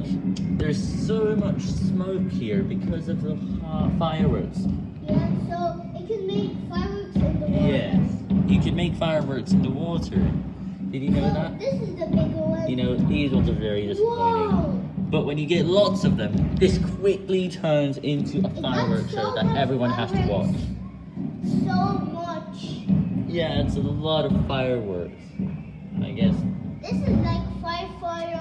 look, there's so much smoke here because of the fireworks. Yeah, so it can make fireworks in the water. Yeah, you can make fireworks in the water. Did you know So that? This is the bigger one. You know, these ones are very disappointing. Whoa! But when you get lots of them, this quickly turns into a fireworks so show that everyone has to watch. So much. Yeah, it's a lot of fireworks. I guess. This is like five fire